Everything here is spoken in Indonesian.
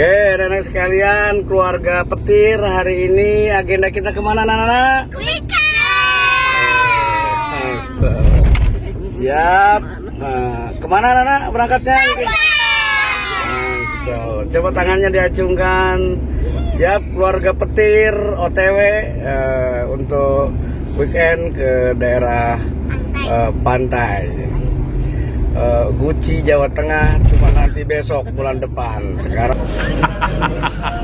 Oke, nenek sekalian, keluarga petir hari ini agenda kita ke mana, Nana? Masa. Siap. Nah, ke mana, Nana? Berangkatnya? Masa. Coba tangannya diacungkan. Siap, keluarga petir OTW eh, untuk weekend ke daerah eh, pantai. Guci Jawa Tengah cuma nanti besok bulan depan. Sekarang